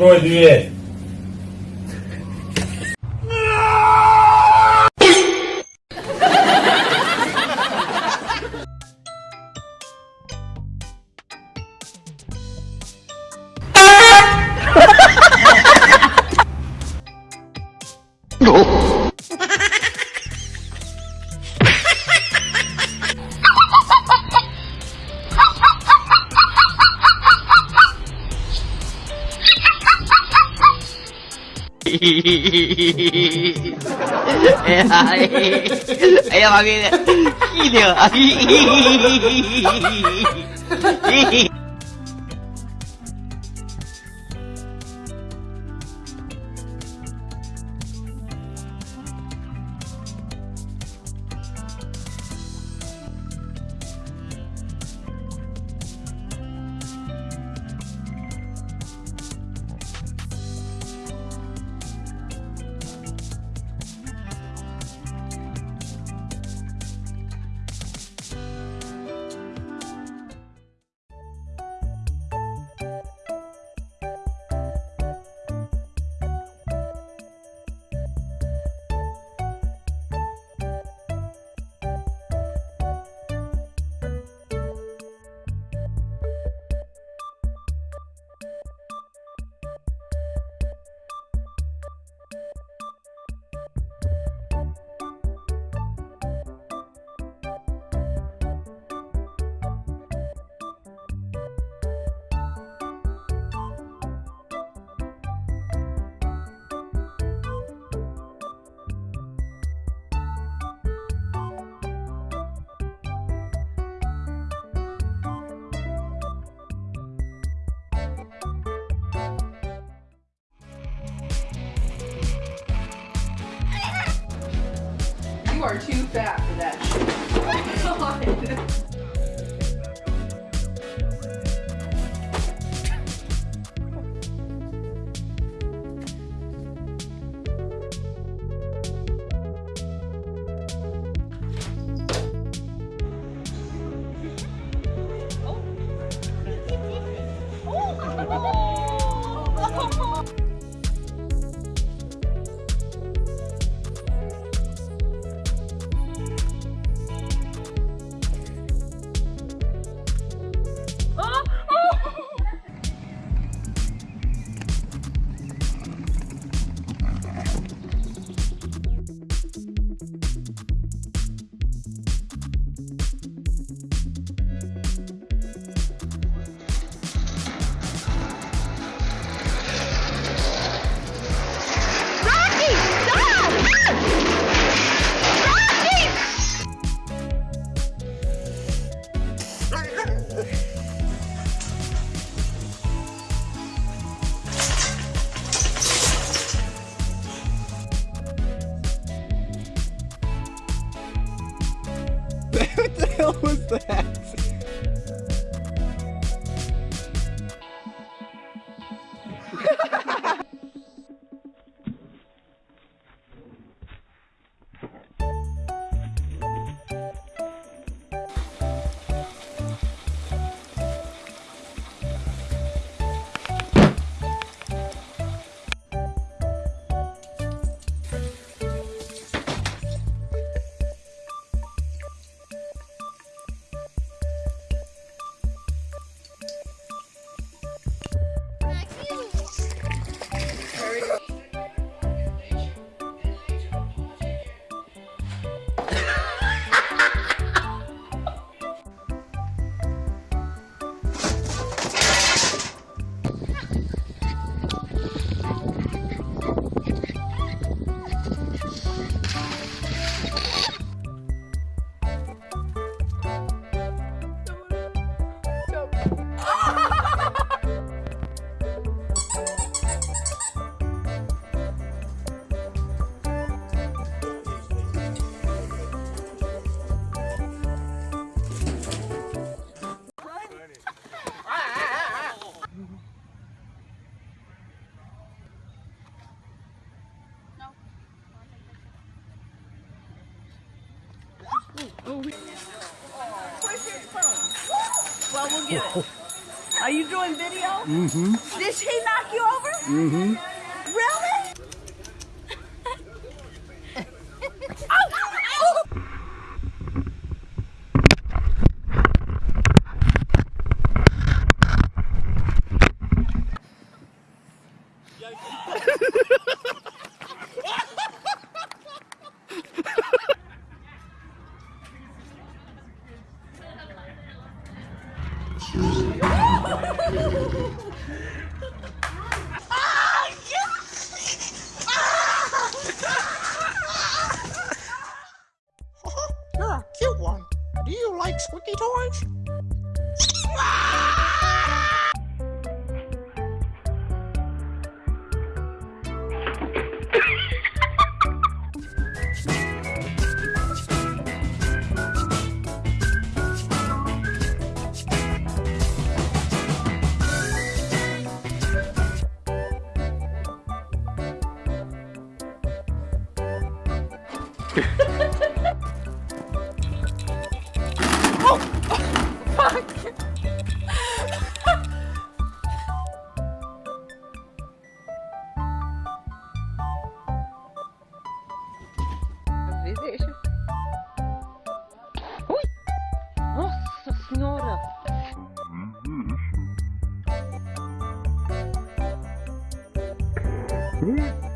Закрой дверь. එයා වගේ හිදෝ are too fat for that shit. was that? Well, we'll get it. Are you doing video? Mm-hmm. Did she knock you over? Mm-hmm. Do you like squeaky toys? Hı?